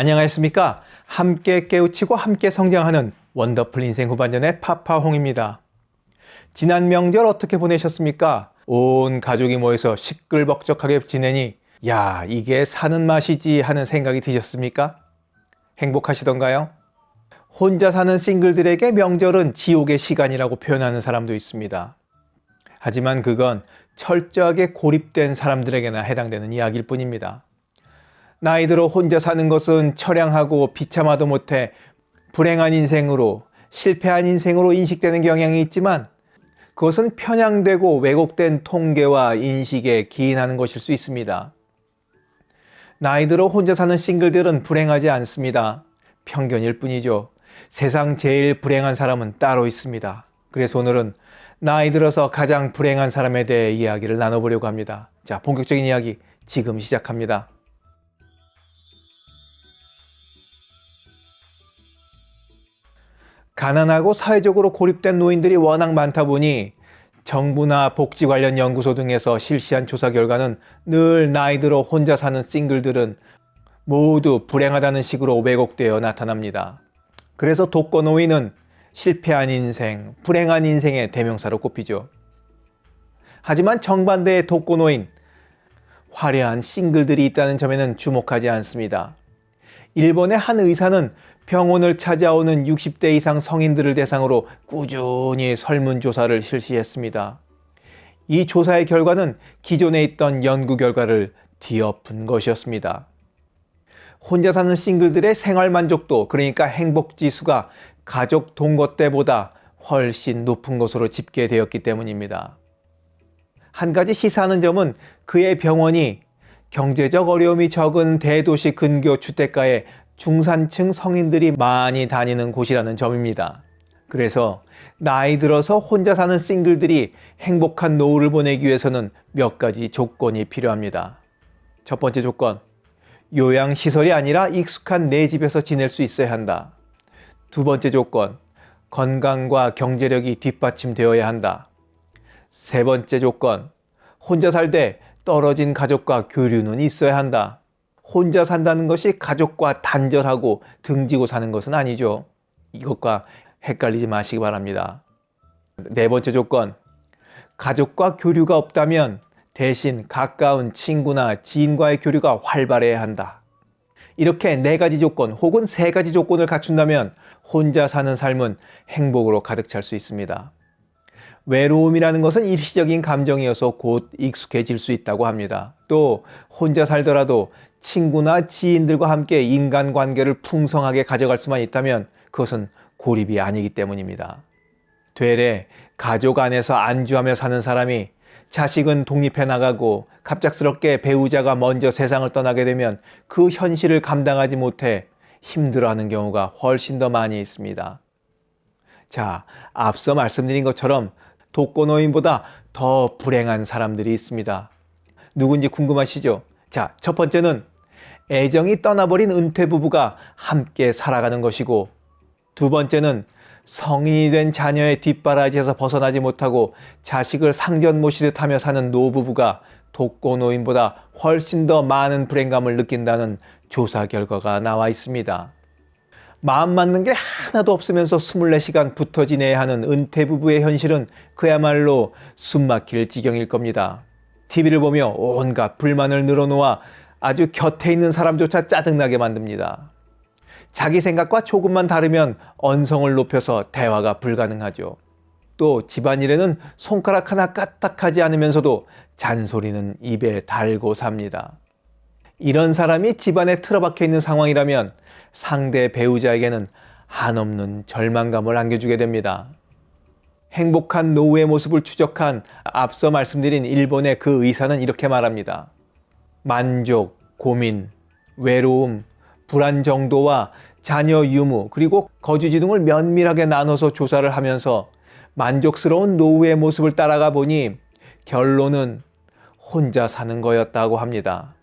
안녕하십니까 함께 깨우치고 함께 성장하는 원더풀 인생 후반전의 파파홍입니다 지난 명절 어떻게 보내셨습니까? 온 가족이 모여서 시끌벅적하게 지내니 야 이게 사는 맛이지 하는 생각이 드셨습니까? 행복하시던가요? 혼자 사는 싱글들에게 명절은 지옥의 시간이라고 표현하는 사람도 있습니다. 하지만 그건 철저하게 고립된 사람들에게나 해당되는 이야기일 뿐입니다. 나이 들어 혼자 사는 것은 처량하고 비참하도 못해 불행한 인생으로 실패한 인생으로 인식되는 경향이 있지만 그것은 편향되고 왜곡된 통계와 인식에 기인하는 것일 수 있습니다. 나이 들어 혼자 사는 싱글들은 불행하지 않습니다. 편견일 뿐이죠. 세상 제일 불행한 사람은 따로 있습니다. 그래서 오늘은 나이 들어서 가장 불행한 사람에 대해 이야기를 나눠보려고 합니다. 자, 본격적인 이야기 지금 시작합니다. 가난하고 사회적으로 고립된 노인들이 워낙 많다 보니 정부나 복지 관련 연구소 등에서 실시한 조사 결과는 늘 나이 들어 혼자 사는 싱글들은 모두 불행하다는 식으로 왜곡되어 나타납니다. 그래서 독거 노인은 실패한 인생, 불행한 인생의 대명사로 꼽히죠. 하지만 정반대의 독거 노인, 화려한 싱글들이 있다는 점에는 주목하지 않습니다. 일본의 한 의사는 병원을 찾아오는 60대 이상 성인들을 대상으로 꾸준히 설문조사를 실시했습니다. 이 조사의 결과는 기존에 있던 연구 결과를 뒤엎은 것이었습니다. 혼자 사는 싱글들의 생활 만족도 그러니까 행복 지수가 가족 동거 때보다 훨씬 높은 것으로 집계되었기 때문입니다. 한 가지 시사하는 점은 그의 병원이 경제적 어려움이 적은 대도시 근교 주택가에 중산층 성인들이 많이 다니는 곳이라는 점입니다. 그래서 나이 들어서 혼자 사는 싱글들이 행복한 노후를 보내기 위해서는 몇 가지 조건이 필요합니다. 첫 번째 조건, 요양시설이 아니라 익숙한 내 집에서 지낼 수 있어야 한다. 두 번째 조건, 건강과 경제력이 뒷받침되어야 한다. 세 번째 조건, 혼자 살 때 떨어진 가족과 교류는 있어야 한다. 혼자 산다는 것이 가족과 단절하고 등지고 사는 것은 아니죠. 이것과 헷갈리지 마시기 바랍니다. 네 번째 조건, 가족과 교류가 없다면 대신 가까운 친구나 지인과의 교류가 활발해야 한다. 이렇게 네 가지 조건 혹은 세 가지 조건을 갖춘다면 혼자 사는 삶은 행복으로 가득 찰 수 있습니다. 외로움이라는 것은 일시적인 감정이어서 곧 익숙해질 수 있다고 합니다. 또 혼자 살더라도 친구나 지인들과 함께 인간관계를 풍성하게 가져갈 수만 있다면 그것은 고립이 아니기 때문입니다. 되레 가족 안에서 안주하며 사는 사람이 자식은 독립해 나가고 갑작스럽게 배우자가 먼저 세상을 떠나게 되면 그 현실을 감당하지 못해 힘들어하는 경우가 훨씬 더 많이 있습니다. 자, 앞서 말씀드린 것처럼 독거노인보다 더 불행한 사람들이 있습니다. 누군지 궁금하시죠? 자, 첫 번째는 애정이 떠나버린 은퇴 부부가 함께 살아가는 것이고 두 번째는 성인이 된 자녀의 뒷바라지에서 벗어나지 못하고 자식을 상전 모시듯 하며 사는 노부부가 독거노인보다 훨씬 더 많은 불행감을 느낀다는 조사 결과가 나와 있습니다. 마음 맞는 게 하나도 없으면서 24시간 붙어 지내야 하는 은퇴 부부의 현실은 그야말로 숨막힐 지경일 겁니다. TV를 보며 온갖 불만을 늘어놓아 아주 곁에 있는 사람조차 짜증나게 만듭니다. 자기 생각과 조금만 다르면 언성을 높여서 대화가 불가능하죠. 또 집안일에는 손가락 하나 까딱하지 않으면서도 잔소리는 입에 달고 삽니다. 이런 사람이 집안에 틀어박혀 있는 상황이라면 상대 배우자에게는 한없는 절망감을 안겨주게 됩니다. 행복한 노후의 모습을 추적한 앞서 말씀드린 일본의 그 의사는 이렇게 말합니다. 만족, 고민, 외로움, 불안 정도와 자녀 유무 그리고 거주지 등을 면밀하게 나눠서 조사를 하면서 만족스러운 노후의 모습을 따라가 보니 결론은 혼자 사는 거였다고 합니다.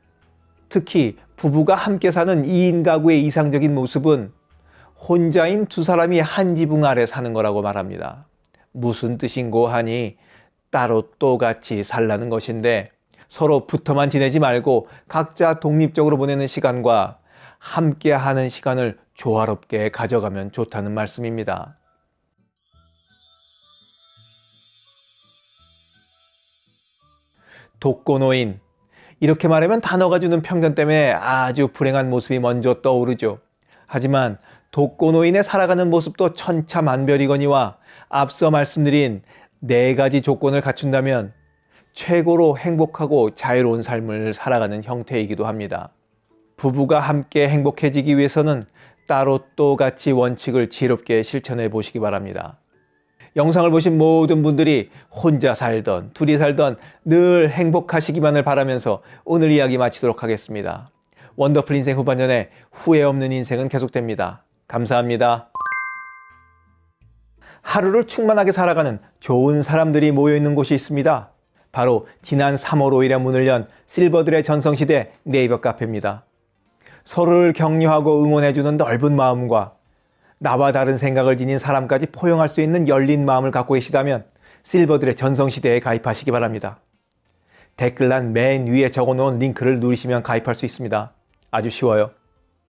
특히 부부가 함께 사는 2인 가구의 이상적인 모습은 혼자인 두 사람이 한 지붕 아래 사는 거라고 말합니다. 무슨 뜻인고 하니 따로 또 같이 살라는 것인데 서로 붙어만 지내지 말고 각자 독립적으로 보내는 시간과 함께 하는 시간을 조화롭게 가져가면 좋다는 말씀입니다. 독거노인. 이렇게 말하면 단어가 주는 편견 때문에 아주 불행한 모습이 먼저 떠오르죠. 하지만 독거노인의 살아가는 모습도 천차만별이거니와 앞서 말씀드린 네 가지 조건을 갖춘다면 최고로 행복하고 자유로운 삶을 살아가는 형태이기도 합니다. 부부가 함께 행복해지기 위해서는 따로 또 같이 원칙을 지혜롭게 실천해 보시기 바랍니다. 영상을 보신 모든 분들이 혼자 살던 둘이 살던 늘 행복하시기만을 바라면서 오늘 이야기 마치도록 하겠습니다. 원더풀 인생 후반전에 후회 없는 인생은 계속됩니다. 감사합니다. 하루를 충만하게 살아가는 좋은 사람들이 모여 있는 곳이 있습니다. 바로 지난 3월 5일에 문을 연 실버들의 전성시대 네이버 카페입니다. 서로를 격려하고 응원해주는 넓은 마음과 나와 다른 생각을 지닌 사람까지 포용할 수 있는 열린 마음을 갖고 계시다면 실버들의 전성시대에 가입하시기 바랍니다. 댓글란 맨 위에 적어놓은 링크를 누르시면 가입할 수 있습니다. 아주 쉬워요.